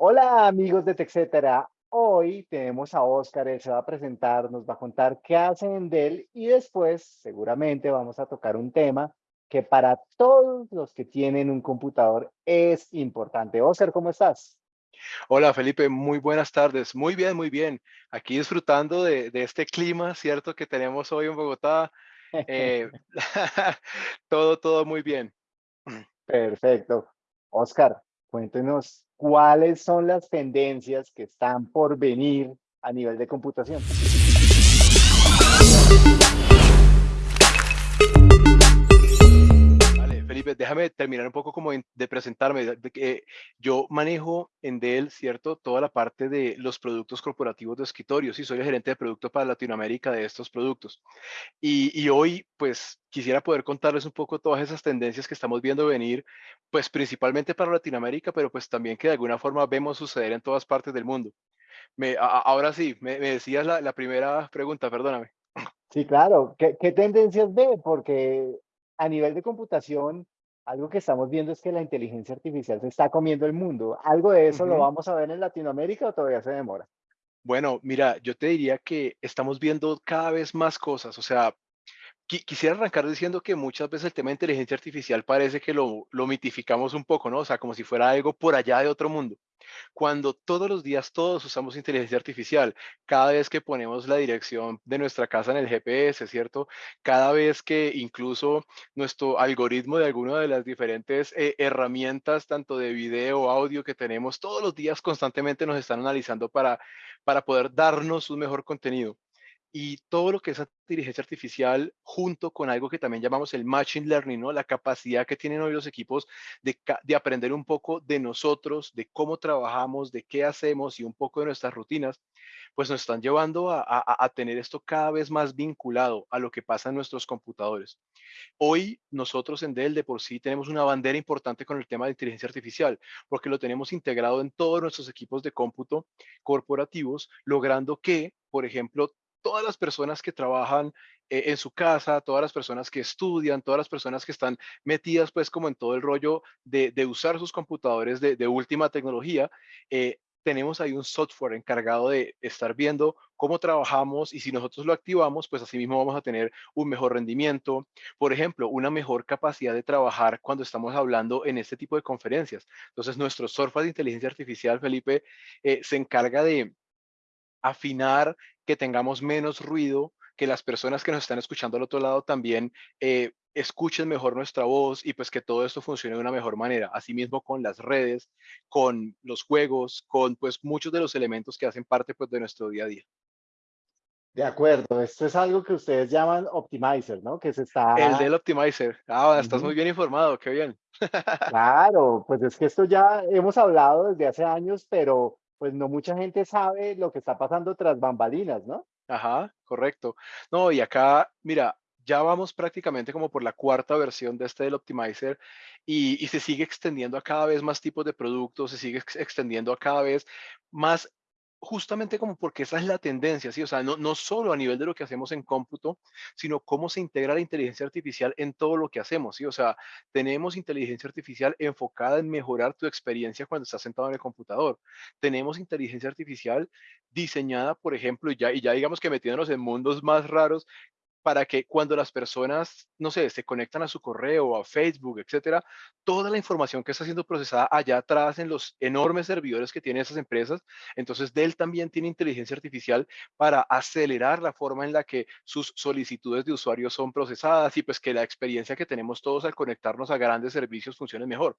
Hola amigos de TechCetera. Hoy tenemos a Oscar, él se va a presentar, nos va a contar qué hace en Dell y después seguramente vamos a tocar un tema que para todos los que tienen un computador es importante. Oscar, ¿cómo estás? Hola Felipe, muy buenas tardes. Muy bien, muy bien. Aquí disfrutando de, de este clima, ¿cierto? Que tenemos hoy en Bogotá. Eh, todo, todo muy bien. Perfecto. Oscar, cuéntenos cuáles son las tendencias que están por venir a nivel de computación. Déjame terminar un poco como de presentarme. Yo manejo en Dell, ¿cierto? Toda la parte de los productos corporativos de escritorio. Sí, soy el gerente de producto para Latinoamérica de estos productos. Y, y hoy, pues, quisiera poder contarles un poco todas esas tendencias que estamos viendo venir, pues, principalmente para Latinoamérica, pero pues también que de alguna forma vemos suceder en todas partes del mundo. Me, ahora sí, me, me decías la, la, primera pregunta, perdóname. Sí, claro. ¿Qué, ¿Qué tendencias ve? Porque a nivel de computación, algo que estamos viendo es que la inteligencia artificial se está comiendo el mundo. ¿Algo de eso lo vamos a ver en Latinoamérica o todavía se demora? Bueno, mira, yo te diría que estamos viendo cada vez más cosas. O sea, quisiera arrancar diciendo que muchas veces el tema de inteligencia artificial parece que lo, lo mitificamos un poco, ¿no? O sea, como si fuera algo por allá de otro mundo cuando todos los días todos usamos inteligencia artificial, cada vez que ponemos la dirección de nuestra casa en el GPS, ¿cierto? Cada vez que incluso nuestro algoritmo de alguna de las diferentes eh, herramientas, tanto de video, audio que tenemos, todos los días constantemente nos están analizando para, para poder darnos un mejor contenido y todo lo que es inteligencia artificial junto con algo que también llamamos el machine learning, ¿no? La capacidad que tienen hoy los equipos de, de, aprender un poco de nosotros, de cómo trabajamos, de qué hacemos y un poco de nuestras rutinas, pues nos están llevando a, a, a tener esto cada vez más vinculado a lo que pasa en nuestros computadores. Hoy nosotros en Dell de por sí tenemos una bandera importante con el tema de inteligencia artificial, porque lo tenemos integrado en todos nuestros equipos de cómputo corporativos, logrando que, por ejemplo, todas las personas que trabajan eh, en su casa, todas las personas que estudian, todas las personas que están metidas pues como en todo el rollo de, usar sus computadores de, de última tecnología, eh, tenemos ahí un software encargado de estar viendo cómo trabajamos y si nosotros lo activamos, pues así mismo vamos a tener un mejor rendimiento, por ejemplo, una mejor capacidad de trabajar cuando estamos hablando en este tipo de conferencias. Entonces, nuestro software de inteligencia artificial, Felipe, eh, se encarga de afinar, que tengamos menos ruido, que las personas que nos están escuchando al otro lado también eh, escuchen mejor nuestra voz y pues que todo esto funcione de una mejor manera. Asimismo con las redes, con los juegos, con pues muchos de los elementos que hacen parte pues de nuestro día a día. De acuerdo, esto es algo que ustedes llaman Optimizer, ¿no? Que se está... El del Optimizer. Ah, estás muy bien informado, qué bien. Claro, pues es que esto ya hemos hablado desde hace años, pero pues no mucha gente sabe lo que está pasando tras bambalinas, ¿no? Ajá, correcto. No, y acá, mira, ya vamos prácticamente como por la cuarta versión de este del Optimizer y, y, se sigue extendiendo a cada vez más tipos de productos, se sigue extendiendo a cada vez más justamente como porque esa es la tendencia, ¿sí? O sea, no, no solo a nivel de lo que hacemos en cómputo, sino cómo se integra la inteligencia artificial en todo lo que hacemos, ¿sí? O sea, tenemos inteligencia artificial enfocada en mejorar tu experiencia cuando estás sentado en el computador. Tenemos inteligencia artificial diseñada, por ejemplo, y ya, y ya digamos que metiéndonos en mundos más raros, para que cuando las personas, no sé, se conectan a su correo, a Facebook, etcétera, toda la información que está siendo procesada allá atrás en los enormes servidores que tienen esas empresas, entonces Dell también tiene inteligencia artificial para acelerar la forma en la que sus solicitudes de usuarios son procesadas y pues que la experiencia que tenemos todos al conectarnos a grandes servicios funcione mejor.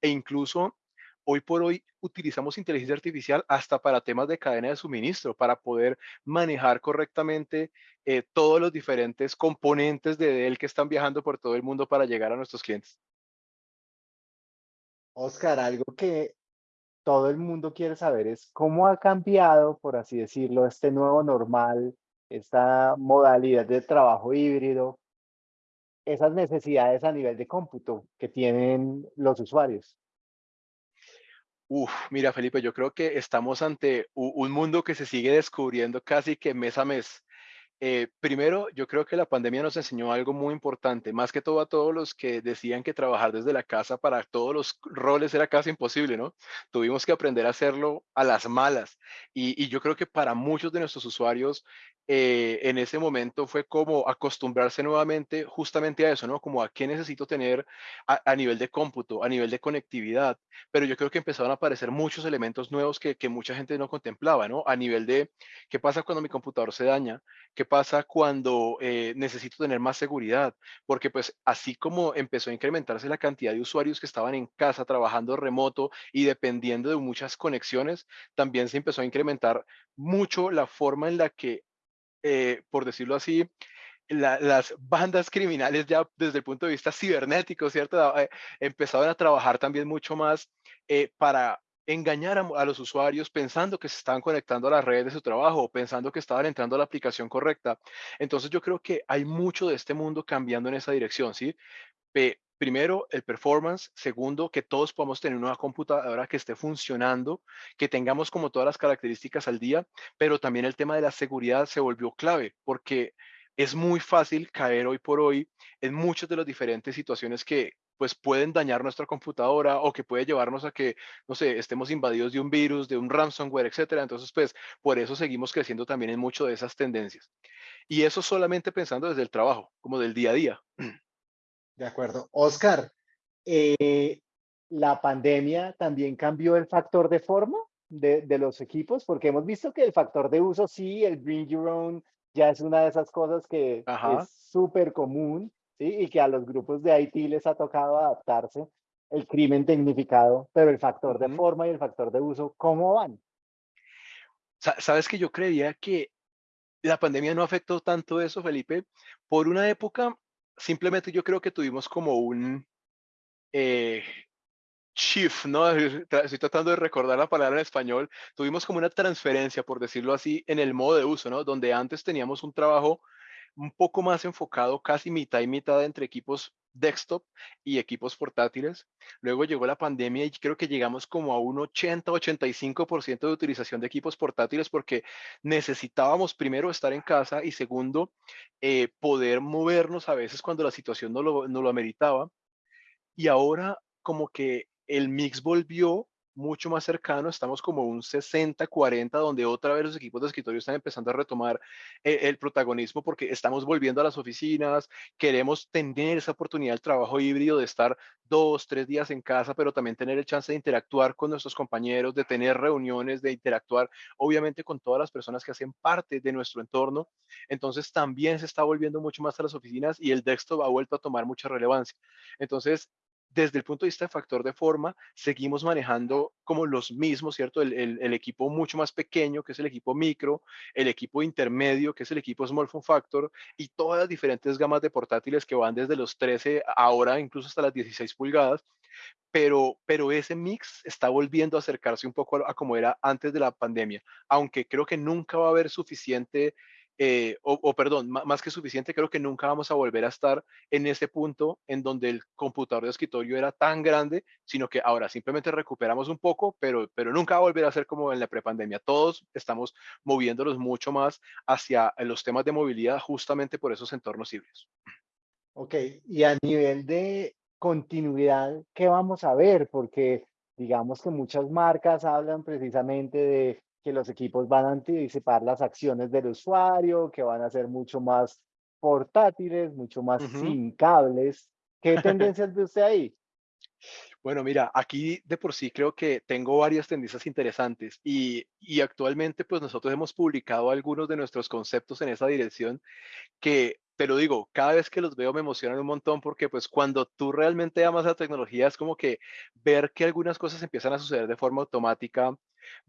E incluso hoy por hoy utilizamos inteligencia artificial hasta para temas de cadena de suministro, para poder manejar correctamente eh, todos los diferentes componentes de Dell que están viajando por todo el mundo para llegar a nuestros clientes. Oscar, algo que todo el mundo quiere saber es cómo ha cambiado, por así decirlo, este nuevo normal, esta modalidad de trabajo híbrido, esas necesidades a nivel de cómputo que tienen los usuarios. Uf, mira, Felipe, yo creo que estamos ante un mundo que se sigue descubriendo casi que mes a mes. Eh, primero, yo creo que la pandemia nos enseñó algo muy importante, más que todo a todos los que decían que trabajar desde la casa para todos los roles era casi imposible, ¿no? Tuvimos que aprender a hacerlo a las malas. Y, y yo creo que para muchos de nuestros usuarios eh, en ese momento fue como acostumbrarse nuevamente justamente a eso, ¿no? Como a qué necesito tener a, nivel de cómputo, a nivel de conectividad. Pero yo creo que empezaron a aparecer muchos elementos nuevos que, que mucha gente no contemplaba, ¿no? A nivel de qué pasa cuando mi computador se daña, qué pasa cuando eh, necesito tener más seguridad, porque pues así como empezó a incrementarse la cantidad de usuarios que estaban en casa trabajando remoto y dependiendo de muchas conexiones, también se empezó a incrementar mucho la forma en la que eh, por decirlo así, la- las bandas criminales ya desde el punto de vista cibernético, ¿cierto? Eh, empezaron a trabajar también mucho más eh, para engañar a, los usuarios pensando que se estaban conectando a las redes de su trabajo o pensando que estaban entrando a la aplicación correcta. Entonces yo creo que hay mucho de este mundo cambiando en esa dirección, ¿sí? Primero, el performance. Segundo, que todos podamos tener una computadora que esté funcionando, que tengamos como todas las características al día, pero también el tema de la seguridad se volvió clave porque es muy fácil caer hoy por hoy en muchas de las diferentes situaciones que pues pueden dañar nuestra computadora o que puede llevarnos a que, no sé, estemos invadidos de un virus, de un ransomware, etcétera. Entonces, pues, por eso seguimos creciendo también en mucho de esas tendencias. Y eso solamente pensando desde el trabajo, como del día a día. De acuerdo. Oscar, eh, ¿la pandemia también cambió el factor de forma de, de los equipos? Porque hemos visto que el factor de uso, sí, el bring your own, ya es una de esas cosas que es Ajá. súper común, ¿sí? Y que a los grupos de IT les ha tocado adaptarse, el crimen tecnificado, pero el factor de ujú. forma y el factor de uso, ¿cómo van? Sa- Sabes que yo creía que la pandemia no afectó tanto eso, Felipe. Por una época, simplemente yo creo que tuvimos como un eh, shift, ¿no? Estoy tratando de recordar la palabra en español. Tuvimos como una transferencia, por decirlo así, en el modo de uso, ¿no? Donde antes teníamos un trabajo un poco más enfocado, casi mitad y mitad entre equipos desktop y equipos portátiles. Luego llegó la pandemia y creo que llegamos como a un 80-85% de utilización de equipos portátiles porque necesitábamos primero estar en casa y segundo, eh, poder movernos a veces cuando la situación no lo, no lo ameritaba. Y ahora como que el mix volvió mucho más cercano, estamos como un 60-40, donde otra vez los equipos de escritorio están empezando a retomar eh, el protagonismo porque estamos volviendo a las oficinas, queremos tener esa oportunidad del trabajo híbrido, de estar dos, tres días en casa, pero también tener el chance de interactuar con nuestros compañeros, de tener reuniones, de interactuar obviamente con todas las personas que hacen parte de nuestro entorno. Entonces también se está volviendo mucho más a las oficinas y el desktop ha vuelto a tomar mucha relevancia. Entonces, desde el punto de vista de factor de forma, seguimos manejando como los mismos, ¿cierto? El, equipo mucho más pequeño, que es el equipo micro, el equipo intermedio, que es el equipo small form factor, y todas las diferentes gamas de portátiles que van desde los 13 ahora incluso hasta las 16 pulgadas, pero, pero ese mix está volviendo a acercarse un poco a como era antes de la pandemia, aunque creo que nunca va a haber suficiente eh, o, o, perdón, más que suficiente, creo que nunca vamos a volver a estar en ese punto en donde el computador de escritorio era tan grande, sino que ahora simplemente recuperamos un poco, pero, pero nunca va a volver a ser como en la prepandemia. Todos estamos moviéndonos mucho más hacia los temas de movilidad justamente por esos entornos híbridos. Ok, y a nivel de continuidad, ¿qué vamos a ver? Porque digamos que muchas marcas hablan precisamente de que los equipos van a anticipar las acciones del usuario, que van a ser mucho más portátiles, mucho más Uh -huh. sin cables. ¿Qué tendencias ve usted ahí? Bueno, mira, aquí de por sí creo que tengo varias tendencias interesantes y, y actualmente pues nosotros hemos publicado algunos de nuestros conceptos en esa dirección que, te lo digo, cada vez que los veo me emocionan un montón porque pues cuando tú realmente amas la tecnología es como que ver que algunas cosas empiezan a suceder de forma automática,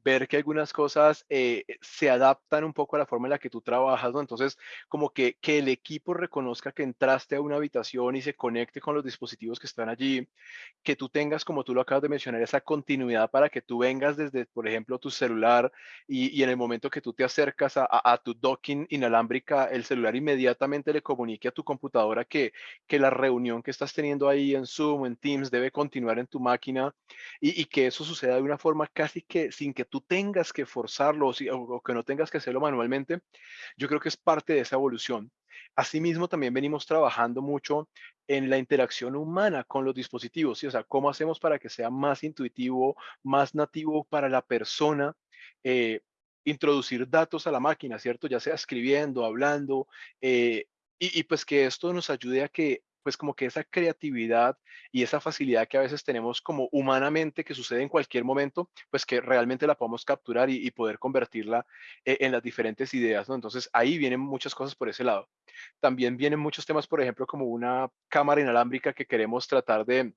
ver que algunas cosas eh, se adaptan un poco a la forma en la que tú trabajas. Entonces, como que, que el equipo reconozca que entraste a una habitación y se conecte con los dispositivos que están allí, que tú tengas, como tú lo acabas de mencionar, esa continuidad para que tú vengas desde, por ejemplo, tu celular y, y en el momento que tú te acercas a, a, a, tu docking inalámbrica, el celular inmediatamente le comunique a tu computadora que, que la reunión que estás teniendo ahí en Zoom, en Teams, debe continuar en tu máquina y, y que eso suceda de una forma casi que que tú tengas que forzarlo o que no tengas que hacerlo manualmente, yo creo que es parte de esa evolución. Asimismo, también venimos trabajando mucho en la interacción humana con los dispositivos, ¿sí? O sea, cómo hacemos para que sea más intuitivo, más nativo para la persona, eh, introducir datos a la máquina, ¿cierto? Ya sea escribiendo, hablando, eh, y, y pues que esto nos ayude a que, pues como que esa creatividad y esa facilidad que a veces tenemos como humanamente que sucede en cualquier momento, pues que realmente la podamos capturar y, poder convertirla eh, en las diferentes ideas, ¿no? Entonces ahí vienen muchas cosas por ese lado. También vienen muchos temas, por ejemplo, como una cámara inalámbrica que queremos tratar de,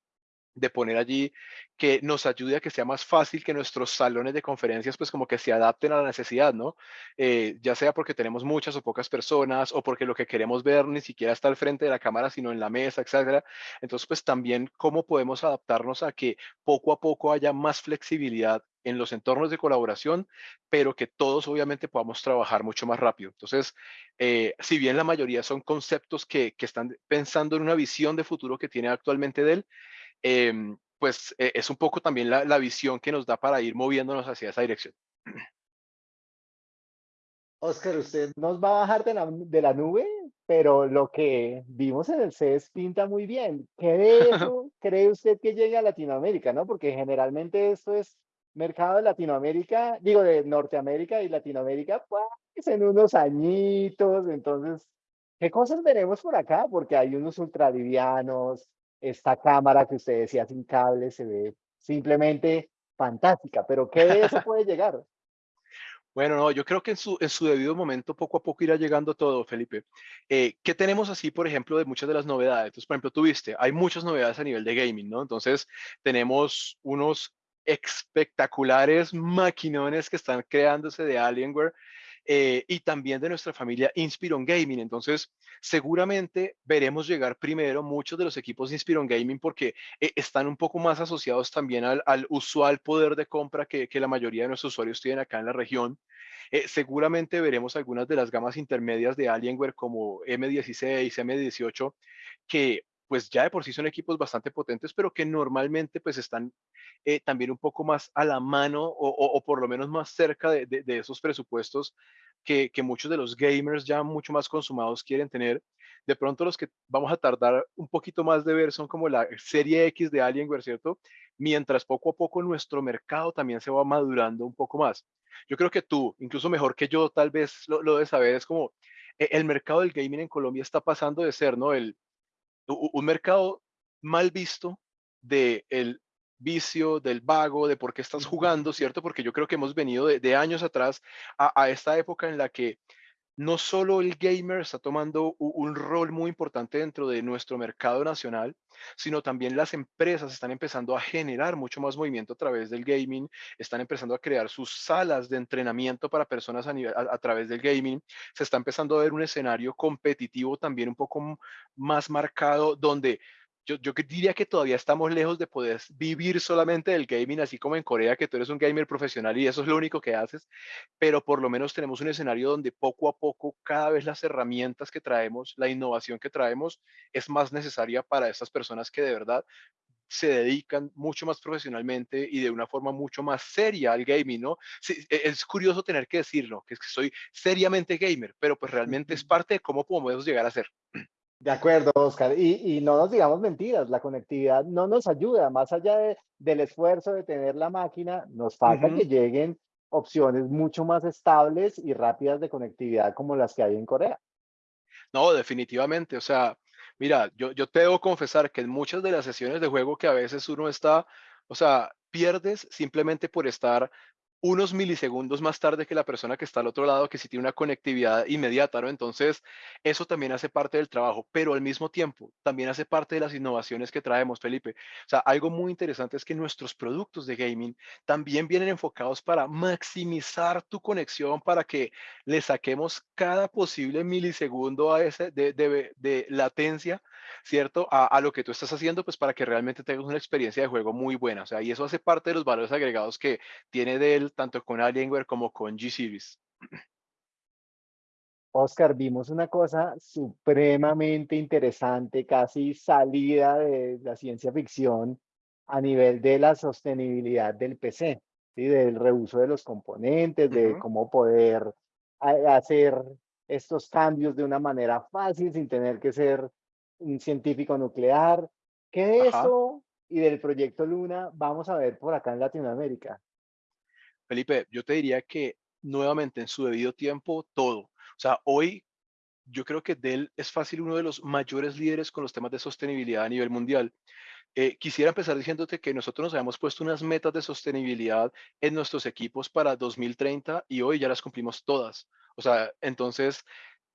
de poner allí que nos ayude a que sea más fácil que nuestros salones de conferencias pues como que se adapten a la necesidad, ¿no? Eh, ya sea porque tenemos muchas o pocas personas o porque lo que queremos ver ni siquiera está al frente de la cámara, sino en la mesa, etcétera. Entonces, pues también cómo podemos adaptarnos a que poco a poco haya más flexibilidad en los entornos de colaboración, pero que todos obviamente podamos trabajar mucho más rápido. Entonces, eh, si bien la mayoría son conceptos que, que están pensando en una visión de futuro que tiene actualmente Dell, em, pues eh, es un poco también la, la visión que nos da para ir moviéndonos hacia esa dirección. Oscar, usted nos va a bajar de la, de la nube, pero lo que vimos en el CES pinta muy bien. ¿Qué de eso cree usted que llegue a Latinoamérica, no? Porque generalmente esto es mercado de Latinoamérica, digo de Norteamérica y Latinoamérica, pues en unos añitos. Entonces, ¿qué cosas veremos por acá? Porque hay unos ultralivianos, esta cámara que usted decía sin cable se ve simplemente fantástica, pero ¿qué de eso puede llegar? Bueno, no, yo creo que en su, en su debido momento poco a poco irá llegando todo, Felipe. Eh, ¿Qué tenemos así, por ejemplo, de muchas de las novedades? Entonces, por ejemplo, tuviste, hay muchas novedades a nivel de gaming, ¿no? Entonces, tenemos unos espectaculares maquinones que están creándose de Alienware eh, y también de nuestra familia Inspiron Gaming. Entonces, seguramente veremos llegar primero muchos de los equipos de Inspiron Gaming porque eh, están un poco más asociados también al, al usual poder de compra que, la mayoría de nuestros usuarios tienen acá en la región. Eh, seguramente veremos algunas de las gamas intermedias de Alienware como M16, M18, que pues ya de por sí son equipos bastante potentes, pero que normalmente pues están eh, también un poco más a la mano o, o, por lo menos más cerca de, de, de esos presupuestos que, que, muchos de los gamers ya mucho más consumados quieren tener. De pronto los que vamos a tardar un poquito más de ver son como la serie X de Alienware, ¿cierto? Mientras poco a poco nuestro mercado también se va madurando un poco más. Yo creo que tú, incluso mejor que yo, tal vez lo, lo de saber, es como eh, el mercado del gaming en Colombia está pasando de ser, ¿no? El, un mercado mal visto de el vicio, del vago, de por qué estás jugando, ¿cierto? Porque yo creo que hemos venido de, de años atrás a, a, esta época en la que no solo el gamer está tomando un, rol muy importante dentro de nuestro mercado nacional, sino también las empresas están empezando a generar mucho más movimiento a través del gaming, están empezando a crear sus salas de entrenamiento para personas a través del gaming, se está empezando a ver un escenario competitivo también un poco más marcado donde yo, yo, diría que todavía estamos lejos de poder vivir solamente del gaming, así como en Corea, que tú eres un gamer profesional y eso es lo único que haces, pero por lo menos tenemos un escenario donde poco a poco cada vez las herramientas que traemos, la innovación que traemos es más necesaria para estas personas que de verdad se dedican mucho más profesionalmente y de una forma mucho más seria al gaming, ¿no? Sí, e, es curioso tener que decirlo, que es que soy seriamente gamer, pero pues realmente es parte de cómo podemos llegar a ser. De acuerdo, Oscar. Y, y, no nos digamos mentiras, la conectividad no nos ayuda, más allá de, del esfuerzo de tener la máquina, nos falta uh -huh. que lleguen opciones mucho más estables y rápidas de conectividad como las que hay en Corea. No, definitivamente. O sea, mira, yo, yo te debo confesar que en muchas de las sesiones de juego que a veces uno está, o sea, pierdes simplemente por estar unos milisegundos más tarde que la persona que está al otro lado, que sí tiene una conectividad inmediata, ¿no? Entonces, eso también hace parte del trabajo, pero al mismo tiempo también hace parte de las innovaciones que traemos, Felipe. O sea, algo muy interesante es que nuestros productos de gaming también vienen enfocados para maximizar tu conexión, para que le saquemos cada posible milisegundo a ese de, de, de latencia, ¿cierto? A, a, lo que tú estás haciendo, pues para que realmente tengas una experiencia de juego muy buena. O sea, y eso hace parte de los valores agregados que tiene Tanto con Alienware como con G-Series. Oscar, vimos una cosa supremamente interesante, casi salida de la ciencia ficción a nivel de la sostenibilidad del PC. ¿sí? Del reuso de los componentes, de cómo poder ha hacer estos cambios de una manera fácil sin tener que ser un científico nuclear. ¿Qué de Ajá. eso y del proyecto Luna vamos a ver por acá en Latinoamérica? Felipe, yo te diría que nuevamente en su debido tiempo, todo. O sea, hoy yo creo que Dell es fácil uno de los mayores líderes con los temas de sostenibilidad a nivel mundial. Eh, quisiera empezar diciéndote que nosotros nos habíamos puesto unas metas de sostenibilidad en nuestros equipos para 2030 y hoy ya las cumplimos todas. O sea, entonces,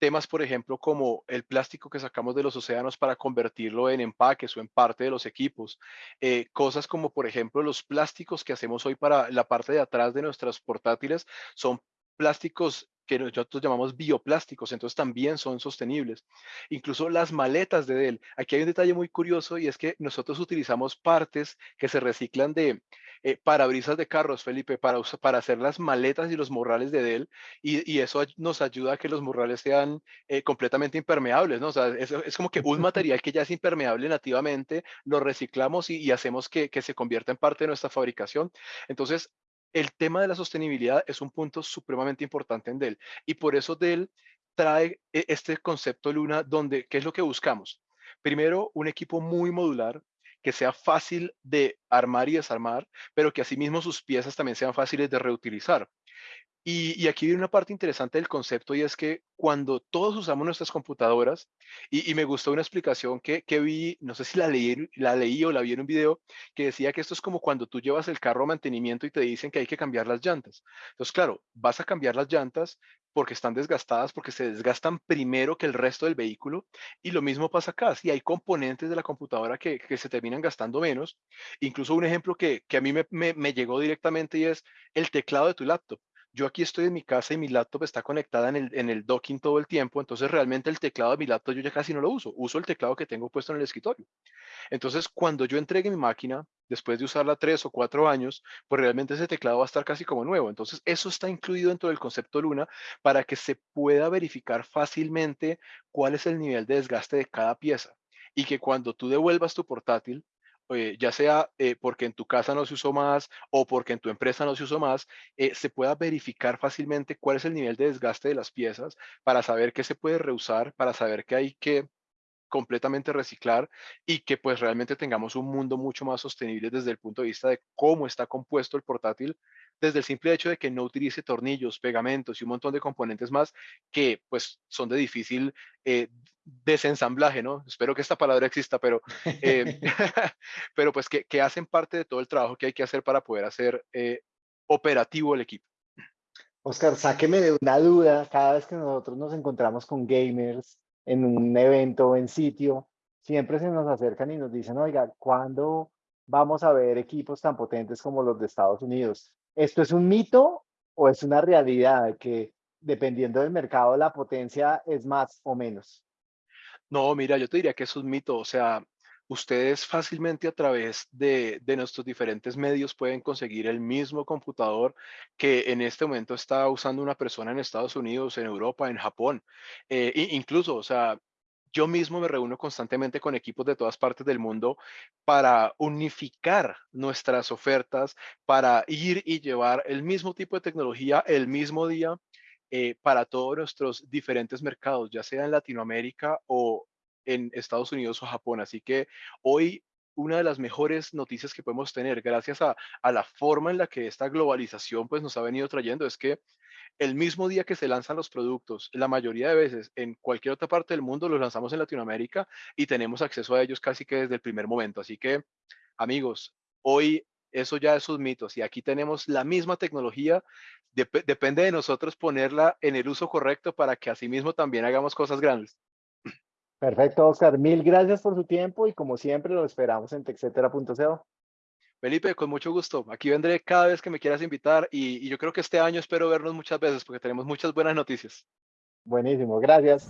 temas, por ejemplo, como el plástico que sacamos de los océanos para convertirlo en empaques o en parte de los equipos. eh, cosas como, por ejemplo, los plásticos que hacemos hoy para la parte de atrás de nuestras portátiles son plásticos que nosotros llamamos bioplásticos, entonces también son sostenibles. Incluso las maletas de Dell. Aquí hay un detalle muy curioso y es que nosotros utilizamos partes que se reciclan de eh, parabrisas de carros, Felipe, para, para hacer las maletas y los morrales de Dell y, y eso nos ayuda a que los morrales sean eh, completamente impermeables, ¿no? O sea, es, es como que un material que ya es impermeable nativamente, lo reciclamos y, y hacemos que, que se convierta en parte de nuestra fabricación. Entonces, el tema de la sostenibilidad es un punto supremamente importante en Dell y por eso Dell trae e- este concepto Luna donde, ¿qué es lo que buscamos? Primero, un equipo muy modular que sea fácil de armar y desarmar, pero que asimismo sus piezas también sean fáciles de reutilizar. Y, y aquí viene una parte interesante del concepto y es que cuando todos usamos nuestras computadoras, y, me gustó una explicación que, que vi, no sé si la leí, la leí o la vi en un video, que decía que esto es como cuando tú llevas el carro a mantenimiento y te dicen que hay que cambiar las llantas. Entonces, claro, vas a cambiar las llantas porque están desgastadas, porque se desgastan primero que el resto del vehículo. Y lo mismo pasa acá, si hay componentes de la computadora que, que se terminan gastando menos. Incluso un ejemplo que, que a mí me, me me llegó directamente y es el teclado de tu laptop yo aquí estoy en mi casa y mi laptop está conectada en el, docking todo el tiempo, entonces realmente el teclado de mi laptop yo ya casi no lo uso, uso el teclado que tengo puesto en el escritorio. Entonces, cuando yo entregue mi máquina, después de usarla tres o cuatro años, pues realmente ese teclado va a estar casi como nuevo. Entonces, eso está incluido dentro del concepto Luna para que se pueda verificar fácilmente cuál es el nivel de desgaste de cada pieza y que cuando tú devuelvas tu portátil, eh, ya sea eh, porque en tu casa no se usó más o porque en tu empresa no se usó más, eh, se pueda verificar fácilmente cuál es el nivel de desgaste de las piezas para saber qué se puede reusar, para saber qué hay que completamente reciclar y que pues realmente tengamos un mundo mucho más sostenible desde el punto de vista de cómo está compuesto el portátil, desde el simple hecho de que no utilice tornillos, pegamentos y un montón de componentes más que pues son de difícil eh, desensamblaje, ¿no? Espero que esta palabra exista, pero, eh, pero pues que, que, hacen parte de todo el trabajo que hay que hacer para poder hacer eh, operativo el equipo. Oscar, sáqueme de una duda. Cada vez que nosotros nos encontramos con gamers en un evento o en sitio, siempre se nos acercan y nos dicen, oiga, ¿cuándo vamos a ver equipos tan potentes como los de Estados Unidos? ¿Esto es un mito o es una realidad que dependiendo del mercado la potencia es más o menos? No, mira, yo te diría que es un mito. O sea, ustedes fácilmente a través de, de nuestros diferentes medios pueden conseguir el mismo computador que en este momento está usando una persona en Estados Unidos, en Europa, en Japón. Eh, incluso, o sea, yo mismo me reúno constantemente con equipos de todas partes del mundo para unificar nuestras ofertas, para ir y llevar el mismo tipo de tecnología el mismo día eh, para todos nuestros diferentes mercados, ya sea en Latinoamérica o en Estados Unidos o Japón. Así que hoy una de las mejores noticias que podemos tener gracias a, la forma en la que esta globalización pues nos ha venido trayendo es que el mismo día que se lanzan los productos, la mayoría de veces en cualquier otra parte del mundo los lanzamos en Latinoamérica y tenemos acceso a ellos casi que desde el primer momento. Así que, amigos, hoy eso ya es sus mitos y aquí tenemos la misma tecnología. Dep depende de nosotros ponerla en el uso correcto para que asimismo también hagamos cosas grandes. Perfecto, Oscar. Mil gracias por su tiempo y como siempre lo esperamos en texetera.co. Felipe, con mucho gusto. Aquí vendré cada vez que me quieras invitar y, y yo creo que este año espero vernos muchas veces porque tenemos muchas buenas noticias. Buenísimo, gracias.